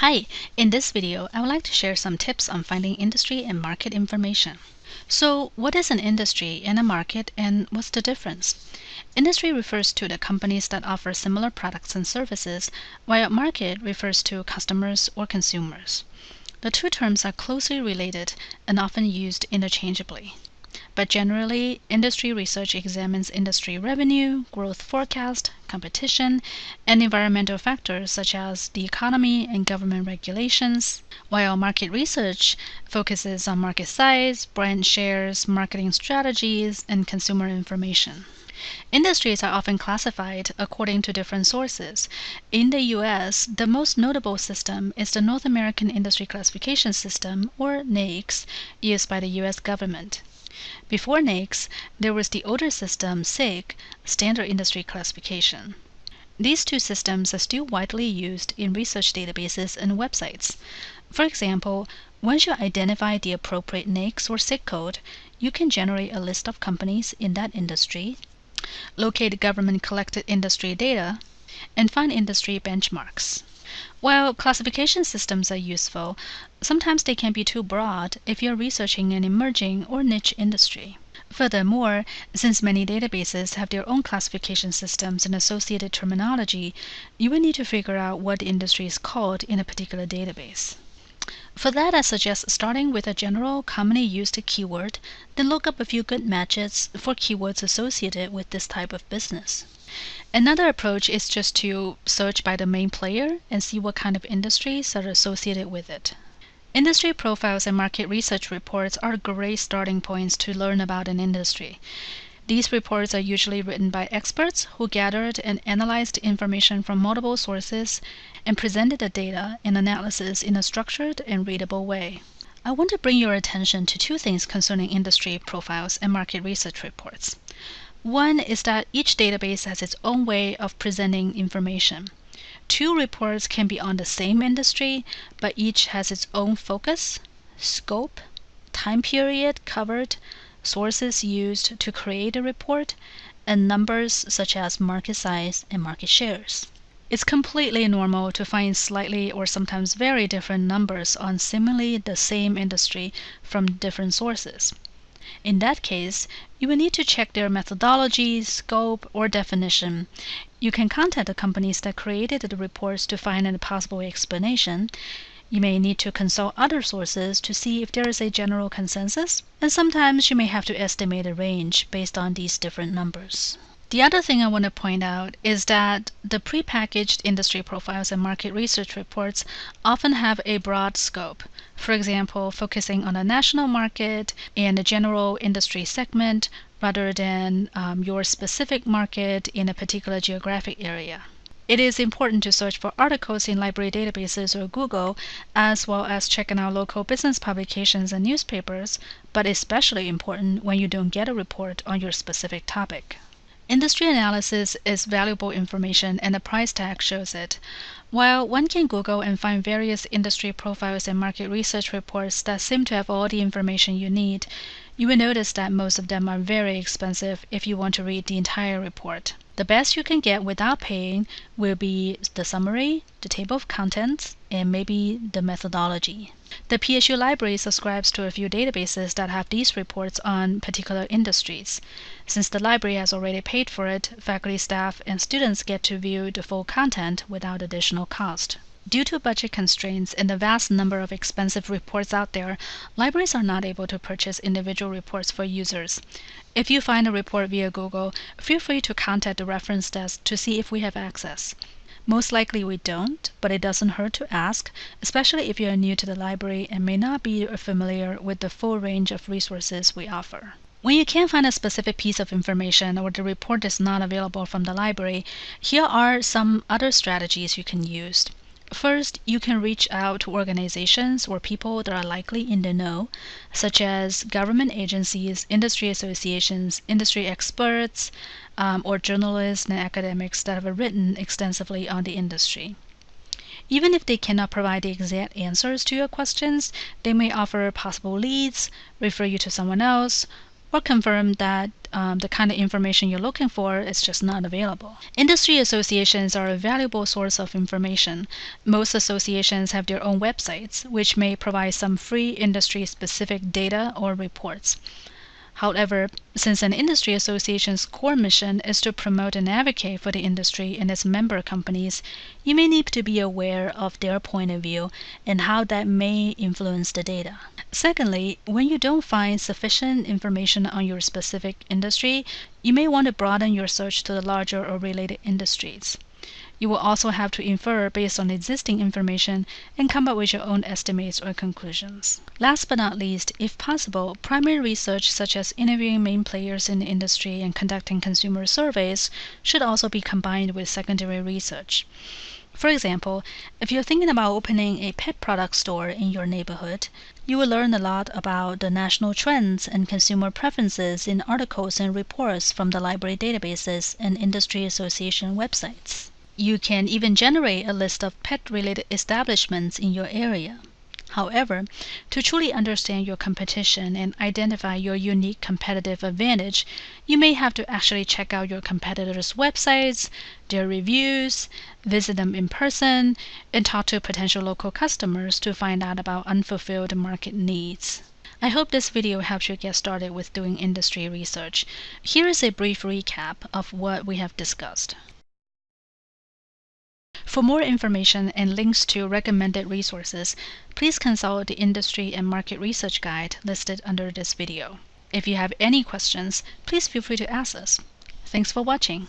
Hi, in this video, I would like to share some tips on finding industry and market information. So what is an industry and a market and what's the difference? Industry refers to the companies that offer similar products and services, while market refers to customers or consumers. The two terms are closely related and often used interchangeably. But generally, industry research examines industry revenue, growth forecast, competition, and environmental factors such as the economy and government regulations, while market research focuses on market size, brand shares, marketing strategies, and consumer information. Industries are often classified according to different sources. In the US, the most notable system is the North American Industry Classification System, or NAICS, used by the US government. Before NAICS, there was the older system SIC, Standard Industry Classification. These two systems are still widely used in research databases and websites. For example, once you identify the appropriate NAICS or SIC code, you can generate a list of companies in that industry, locate government collected industry data, and find industry benchmarks. While classification systems are useful, sometimes they can be too broad if you're researching an emerging or niche industry. Furthermore, since many databases have their own classification systems and associated terminology, you will need to figure out what the industry is called in a particular database. For that, I suggest starting with a general, commonly used keyword, then look up a few good matches for keywords associated with this type of business. Another approach is just to search by the main player and see what kind of industries are associated with it. Industry profiles and market research reports are great starting points to learn about an industry. These reports are usually written by experts who gathered and analyzed information from multiple sources and presented the data and analysis in a structured and readable way. I want to bring your attention to two things concerning industry profiles and market research reports. One is that each database has its own way of presenting information. Two reports can be on the same industry, but each has its own focus, scope, time period covered, sources used to create a report, and numbers such as market size and market shares. It's completely normal to find slightly or sometimes very different numbers on seemingly the same industry from different sources. In that case, you will need to check their methodology, scope, or definition. You can contact the companies that created the reports to find a possible explanation. You may need to consult other sources to see if there is a general consensus, and sometimes you may have to estimate a range based on these different numbers. The other thing I want to point out is that the prepackaged industry profiles and market research reports often have a broad scope. For example, focusing on a national market and a general industry segment rather than um, your specific market in a particular geographic area. It is important to search for articles in library databases or Google, as well as checking out local business publications and newspapers, but especially important when you don't get a report on your specific topic. Industry analysis is valuable information and the price tag shows it. While one can Google and find various industry profiles and market research reports that seem to have all the information you need, you will notice that most of them are very expensive if you want to read the entire report. The best you can get without paying will be the summary, the table of contents, and maybe the methodology. The PSU library subscribes to a few databases that have these reports on particular industries. Since the library has already paid for it, faculty, staff, and students get to view the full content without additional cost. Due to budget constraints and the vast number of expensive reports out there, libraries are not able to purchase individual reports for users. If you find a report via Google, feel free to contact the reference desk to see if we have access. Most likely we don't, but it doesn't hurt to ask, especially if you are new to the library and may not be familiar with the full range of resources we offer. When you can't find a specific piece of information or the report is not available from the library, here are some other strategies you can use. First, you can reach out to organizations or people that are likely in the know, such as government agencies, industry associations, industry experts, um, or journalists and academics that have written extensively on the industry. Even if they cannot provide the exact answers to your questions, they may offer possible leads, refer you to someone else, or confirm that um, the kind of information you're looking for is just not available. Industry associations are a valuable source of information. Most associations have their own websites, which may provide some free industry specific data or reports. However, since an industry association's core mission is to promote and advocate for the industry and its member companies, you may need to be aware of their point of view and how that may influence the data. Secondly, when you don't find sufficient information on your specific industry, you may want to broaden your search to the larger or related industries. You will also have to infer based on existing information and come up with your own estimates or conclusions. Last but not least, if possible, primary research such as interviewing main players in the industry and conducting consumer surveys should also be combined with secondary research. For example, if you're thinking about opening a pet product store in your neighborhood, you will learn a lot about the national trends and consumer preferences in articles and reports from the library databases and industry association websites. You can even generate a list of pet related establishments in your area. However, to truly understand your competition and identify your unique competitive advantage, you may have to actually check out your competitors' websites, their reviews, visit them in person, and talk to potential local customers to find out about unfulfilled market needs. I hope this video helps you get started with doing industry research. Here is a brief recap of what we have discussed. For more information and links to recommended resources, please consult the Industry and Market Research Guide listed under this video. If you have any questions, please feel free to ask us. Thanks for watching.